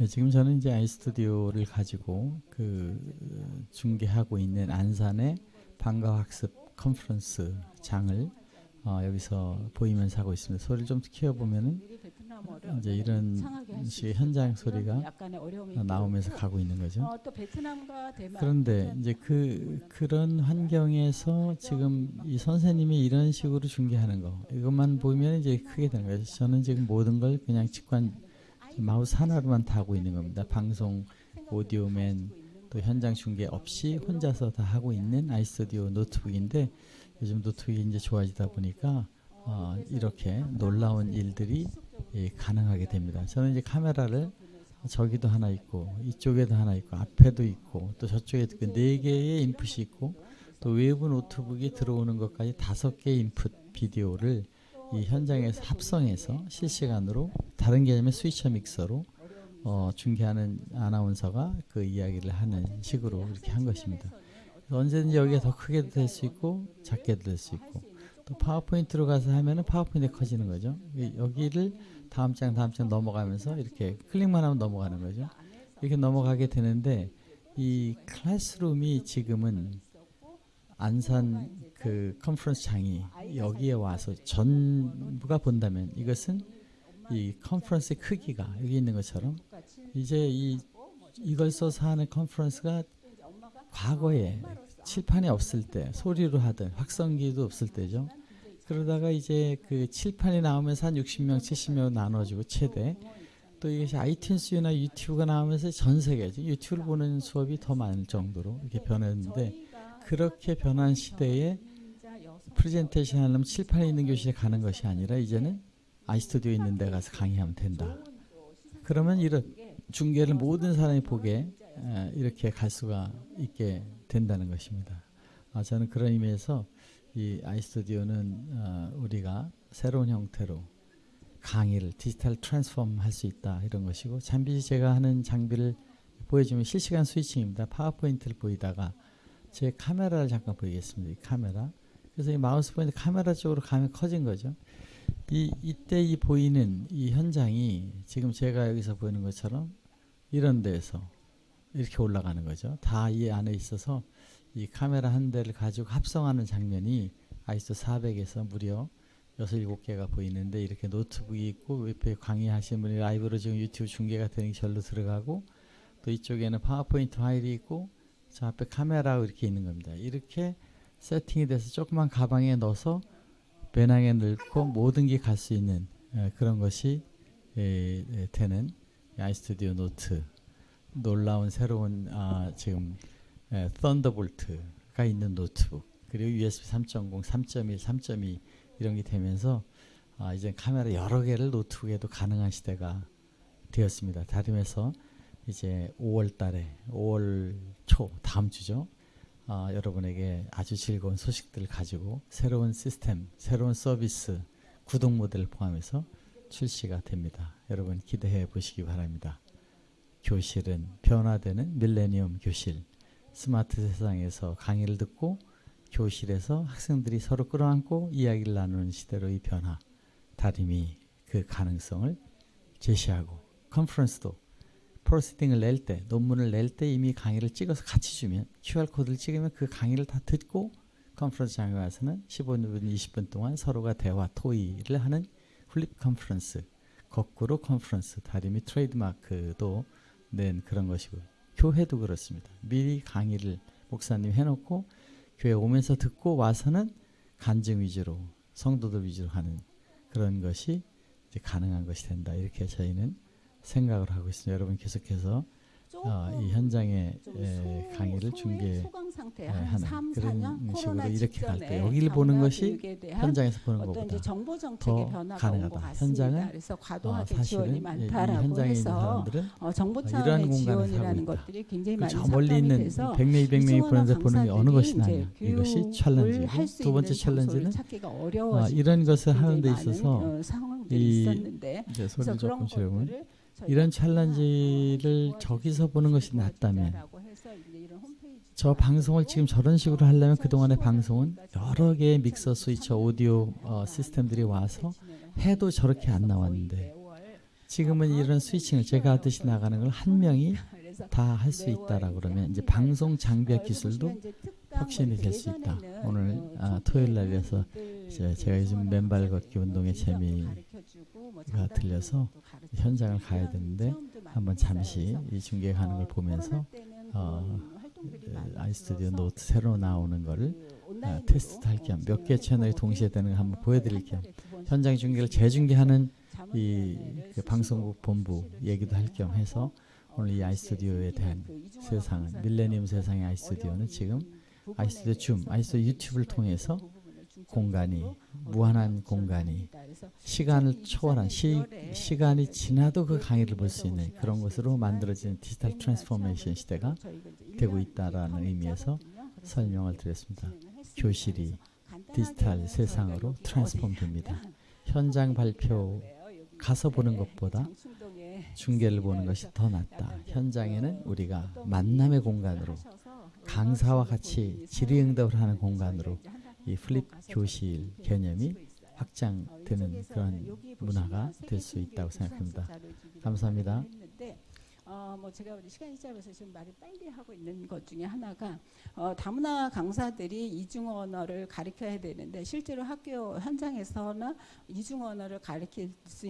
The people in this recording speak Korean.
네, 지금 저는 이제 아이스튜디오를 가지고 그 어, 중계하고 있는 안산의 방과학습 컨퍼런스 장을 어, 여기서 보이면서 하고 있습니다. 소리를 좀 키워보면은 이제 이런 식의 현장 소리가 나오면서 가고 있는 거죠. 어, 그런데 이제 그 그런 환경에서 지금 이 선생님이 이런 식으로 중계하는 거 이것만 보면 이제 크게 되는 거예요. 저는 지금 모든 걸 그냥 직관 마우스 하나로만 다 하고 있는 겁니다. 방송 오디오맨 또 현장 중계 없이 혼자서 다 하고 있는 아이스튜디오 노트북인데 요즘 노트북이 이제 좋아지다 보니까 어, 이렇게 놀라운 일들이 예, 가능하게 됩니다. 저는 이제 카메라를 저기도 하나 있고 이쪽에도 하나 있고 앞에도 있고 또 저쪽에 그 네 개의 input이 있고 또 외부 노트북이 들어오는 것까지 다섯 개의 input 비디오를 이 현장에서 합성해서 실시간으로 다른 개념의 스위처 믹서로 어, 중계하는 아나운서가 그 이야기를 하는 식으로 이렇게 한 것입니다. 언제든지 여기가 더 크게도 될 수 있고 작게도 될 수 있고 또 파워포인트로 가서 하면은 파워포인트 커지는 거죠. 여기를 다음 장 다음 장 넘어가면서 이렇게 클릭만 하면 넘어가는 거죠. 이렇게 넘어가게 되는데 이 클래스룸이 지금은 안산 그 컨퍼런스 장이 여기에 와서 전부가 본다면 이것은 이 컨퍼런스의 크기가 여기 있는 것처럼 이제 이 이걸 써서 하는 컨퍼런스가 과거에 칠판이 없을 때 소리로 하든 확성기도 없을 때죠. 그러다가 이제 그 칠판이 나오면서 한 60명, 70명 나눠지고 최대 또 이것이 아이튠스나 유튜브가 나오면서 전 세계 유튜브를 보는 수업이 더 많을 정도로 이렇게 변했는데 그렇게 변한 시대에 프레젠테이션 하려면 칠판에 있는 교실에 가는 것이 아니라 이제는 아이스튜디오 있는 데 가서 강의하면 된다. 그러면 이런 중계를 모든 사람이 보게 이렇게 갈 수가 있게 된다는 것입니다. 아, 저는 그런 의미에서 이 아이스튜디오는 어, 우리가 새로운 형태로 강의를 디지털 트랜스폼 할 수 있다 이런 것이고 잠시 제가 하는 장비를 보여주면 실시간 스위칭입니다. 파워포인트를 보이다가 제 카메라를 잠깐 보이겠습니다. 이 카메라. 그래서 이 마우스 포인트 카메라 쪽으로 가면 커진 거죠. 이 이때 이 보이는 이 현장이 지금 제가 여기서 보이는 것처럼 이런 데서 이렇게 올라가는 거죠. 다 이 안에 있어서 이 카메라 한 대를 가지고 합성하는 장면이 아이소 400에서 무려 6, 7개가 보이는데 이렇게 노트북이 있고 옆에 강의하시는 분이 라이브로 지금 유튜브 중계가 되는 게 절로 들어가고 또 이쪽에는 파워포인트 파일이 있고 저 앞에 카메라가 이렇게 있는 겁니다. 이렇게 세팅이 돼서 조그만 가방에 넣어서 배낭에 넣고 모든 게 갈 수 있는 에, 그런 것이 에, 에, 되는 아이스튜디오 노트 놀라운 새로운 아, 지금 에, 썬더볼트가 있는 노트북 그리고 USB 3.0, 3.1, 3.2 이런 게 되면서 아, 이제 카메라 여러 개를 노트북에도 가능한 시대가 되었습니다. 다름에서 이제 5월 달에 5월 초 다음 주죠. 아, 여러분에게 아주 즐거운 소식들을 가지고 새로운 시스템, 새로운 서비스, 구독 모델을 포함해서 출시가 됩니다. 여러분 기대해 보시기 바랍니다. 교실은 변화되는 밀레니엄 교실. 스마트 세상에서 강의를 듣고 교실에서 학생들이 서로 끌어안고 이야기를 나누는 시대로의 변화. 다림이 그 가능성을 제시하고 컨퍼런스도 proceeding을 낼 때, 논문을 낼 때 이미 강의를 찍어서 같이 주면 QR코드를 찍으면 그 강의를 다 듣고 컨퍼런스 장에 와서는 15분, 20분 동안 서로가 대화, 토의를 하는 flip 컨퍼런스, 거꾸로 컨퍼런스, 다림이 트레이드마크도 낸 그런 것이고 교회도 그렇습니다. 미리 강의를 목사님 해놓고 교회 오면서 듣고 와서는 간증 위주로 성도들 위주로 하는 그런 것이 가능한 것이 된다. 이렇게 저희는 생각을 하고 있습니다. 여러분 계속해서 어, 이 현장의 에, 강의를 중계하는 그런 식으로 이렇게 갈 때 여기를 보는 것이 현장에서 보는 것보다 더 가능하다. 현장은 어, 사실은 이 현장에 있는 사람들은 어, 이러한 지원이라는 하고 있다. 것들이 굉장히 그 많이 저 멀리 있는 돼서 100명, 200명이 보는데 보는 게 어느 것이 나냐. 이것이 챌린지고 할수 두 번째 챌린지는 어, 이런 것을 하는 데 있어서 이 있었는데 이제 그래서 소리 그런 조금 줄여보면 것들을 이런 챌린지를 저기서 보는 것이 낫다면 저 방송을 지금 저런 식으로 하려면 그동안의 방송은 여러 개의 믹서 스위처 오디오 어, 시스템들이 와서 해도 저렇게 안 나왔는데 지금은 이런 스위칭을 제가 하듯이 나가는 걸 한 명이 다 할 수 있다라고 그러면 이제 방송 장비와 기술도 혁신이 될 수 있다. 오늘 아, 토요일 날이라서 제가 요즘 맨발 걷기 운동의 재미가 들려서 현장을 가야 되는데 한번 잠시 이 중계 가는 걸 보면서 어, 아이스튜디오 노트 새로 나오는 거를 아, 테스트 할겸 몇 개 채널이 동시에 되는 걸 한번 보여드릴 겸 현장 중계를 재중계하는 이 그 방송국 본부 얘기도 할 겸 해서 오늘 이 아이스튜디오에 대한 세상은 밀레니엄 세상의 아이스튜디오는 지금 아이스튜디오 줌, 아이스튜디오 유튜브를 통해서 공간이 무한한 공간이 시간을 초월한 시, 시간이 지나도 그 강의를 볼 수 있는 그런 것으로 만들어지는 digital transformation 시대가 되고 있다라는 의미에서 설명을 드렸습니다. 교실이 디지털 세상으로 transform 됩니다. 현장 발표 가서 보는 것보다 중계를 보는 것이 더 낫다. 현장에는 우리가 만남의 공간으로 강사와 같이 질의응답을 하는 공간으로 이 flip 교실 개념이 확장되는 그런 문화가 될 수 있다고 생각합니다. 감사합니다. 어, 뭐 제가 우리 시간이 짧아서 지금 말을 빨리 하고 있는 것 중에 하나가 어, 다문화 강사들이 이중 언어를 가르쳐야 되는데 실제로 학교 현장에서나 이중 언어를 가르칠 수 있는